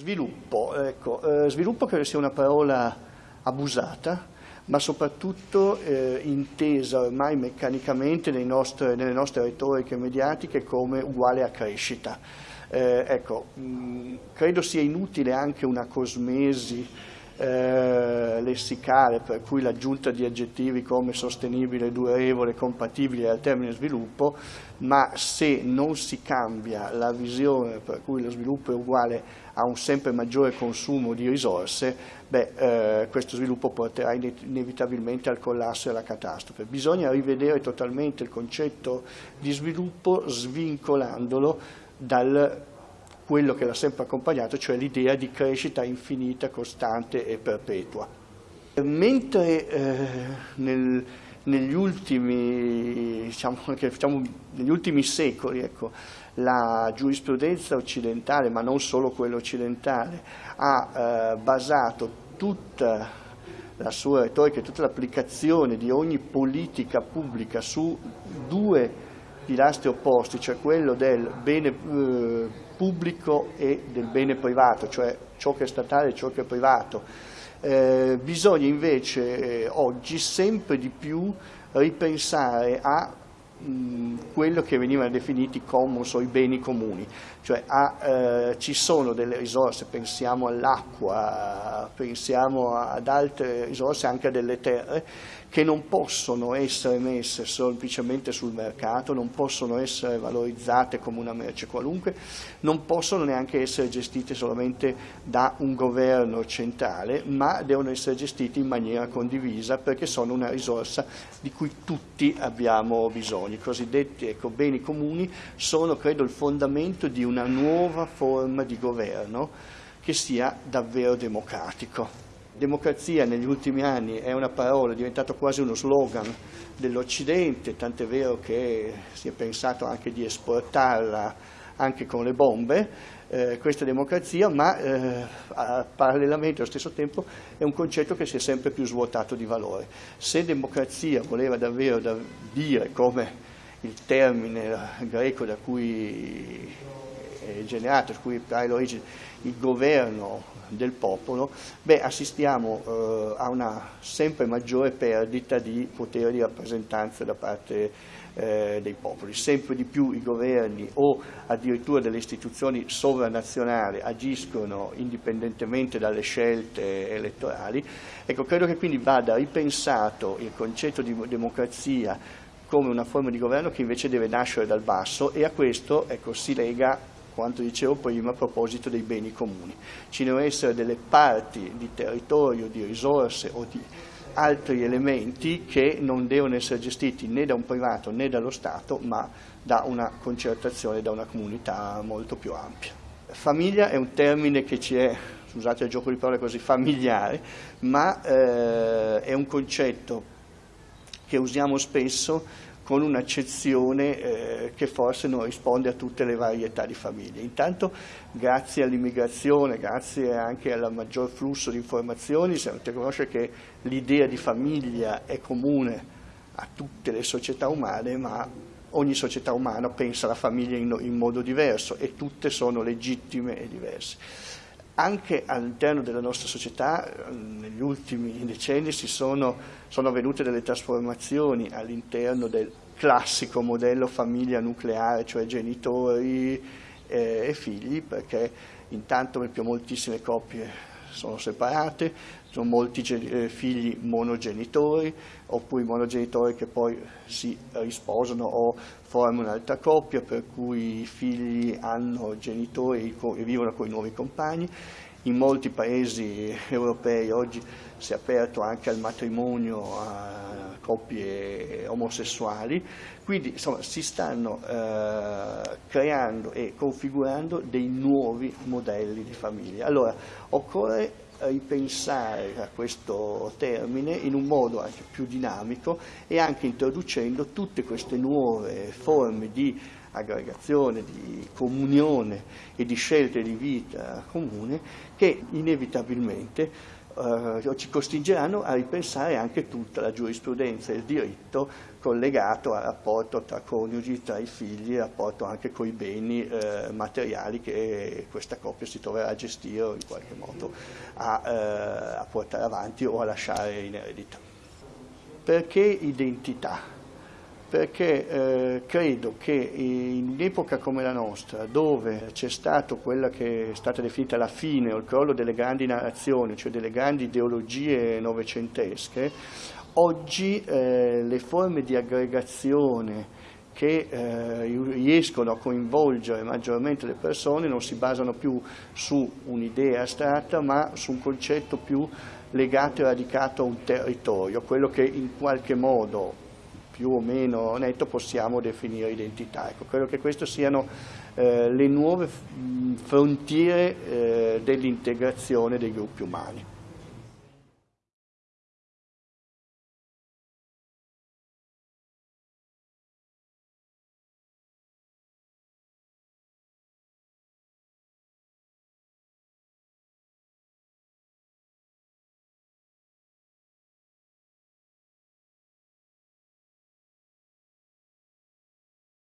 Sviluppo, ecco, eh, sviluppo credo sia una parola abusata, ma soprattutto eh, intesa ormai meccanicamente nostre, nelle nostre retoriche mediatiche come uguale a crescita. Eh, ecco, mh, credo sia inutile anche una cosmesi eh, lessicale per cui l'aggiunta di aggettivi come sostenibile, durevole, compatibile al termine sviluppo, ma se non si cambia la visione per cui lo sviluppo è uguale a un sempre maggiore consumo di risorse, beh, eh, questo sviluppo porterà inevitabilmente al collasso e alla catastrofe. Bisogna rivedere totalmente il concetto di sviluppo svincolandolo dal quello che l'ha sempre accompagnato, cioè l'idea di crescita infinita, costante e perpetua. Mentre eh, nel, negli, ultimi, diciamo, diciamo, negli, ultimi, secoli ecco, la giurisprudenza occidentale, ma non solo quella occidentale, ha eh, basato tutta la sua retorica e tutta l'applicazione di ogni politica pubblica su due pilastri opposti, cioè quello del bene eh, pubblico e del bene privato, cioè ciò che è statale e ciò che è privato. Eh, bisogna invece eh, oggi sempre di più ripensare a quello che venivano definiti commons o i beni comuni, cioè a, eh, ci sono delle risorse, pensiamo all'acqua, pensiamo ad altre risorse, anche a delle terre, che non possono essere messe semplicemente sul mercato, non possono essere valorizzate come una merce qualunque, non possono neanche essere gestite solamente da un governo centrale, ma devono essere gestite in maniera condivisa perché sono una risorsa di cui tutti abbiamo bisogno. I cosiddetti ecco, beni comuni sono, credo, il fondamento di una nuova forma di governo che sia davvero democratico. Democrazia negli ultimi anni è una parola, è diventato quasi uno slogan dell'Occidente, tant'è vero che si è pensato anche di esportarla anche con le bombe, eh, questa democrazia, ma eh, parallelamente allo stesso tempo è un concetto che si è sempre più svuotato di valore. Se democrazia voleva davvero da dire come il termine greco da cui è generato, cui trae l'origine, il governo del popolo, beh, assistiamo eh, a una sempre maggiore perdita di potere di rappresentanza da parte eh, dei popoli. Sempre di più i governi o addirittura delle istituzioni sovranazionali agiscono indipendentemente dalle scelte elettorali. Ecco, credo che quindi vada ripensato il concetto di democrazia come una forma di governo che invece deve nascere dal basso e a questo ecco, si lega quanto dicevo prima a proposito dei beni comuni. Ci devono essere delle parti di territorio, di risorse o di altri elementi che non devono essere gestiti né da un privato né dallo Stato, ma da una concertazione, da una comunità molto più ampia. Famiglia è un termine che ci è, scusate il gioco di parole così, familiare, ma eh, è un concetto che usiamo spesso con un'accezione eh, che forse non risponde a tutte le varietà di famiglie. Intanto grazie all'immigrazione, grazie anche al maggior flusso di informazioni, si riconosce che l'idea di famiglia è comune a tutte le società umane, ma ogni società umana pensa alla famiglia in, in modo diverso e tutte sono legittime e diverse anche all'interno della nostra società negli ultimi decenni sono, sono, avvenute delle trasformazioni all'interno del classico modello famiglia nucleare, cioè genitori eh, e figli, perché intanto per moltissime coppie sono separate, sono molti eh, figli monogenitori, oppure monogenitori che poi si risposano o formano un'altra coppia, per cui i figli hanno genitori e vivono con i nuovi compagni. In molti paesi europei oggi si è aperto anche al matrimonio coppie omosessuali, quindi insomma, si stanno eh, creando e configurando dei nuovi modelli di famiglia. Allora occorre ripensare a questo termine in un modo anche più dinamico e anche introducendo tutte queste nuove forme di aggregazione, di comunione e di scelte di vita comune che inevitabilmente eh, ci costringeranno a ripensare anche tutta la giurisprudenza e il diritto collegato al rapporto tra coniugi, tra i figli, il rapporto anche con i beni eh, materiali che questa coppia si troverà a gestire o in qualche modo a, eh, a portare avanti o a lasciare in eredità. Perché identità? Perché eh, credo che in un'epoca come la nostra, dove c'è stato quella che è stata definita la fine o il crollo delle grandi narrazioni, cioè delle grandi ideologie novecentesche, oggi eh, le forme di aggregazione che eh, riescono a coinvolgere maggiormente le persone non si basano più su un'idea astratta ma su un concetto più legato e radicato a un territorio, quello che in qualche modo più o meno netto possiamo definire identità. Ecco, credo che queste siano eh, le nuove frontiere eh, dell'integrazione dei gruppi umani.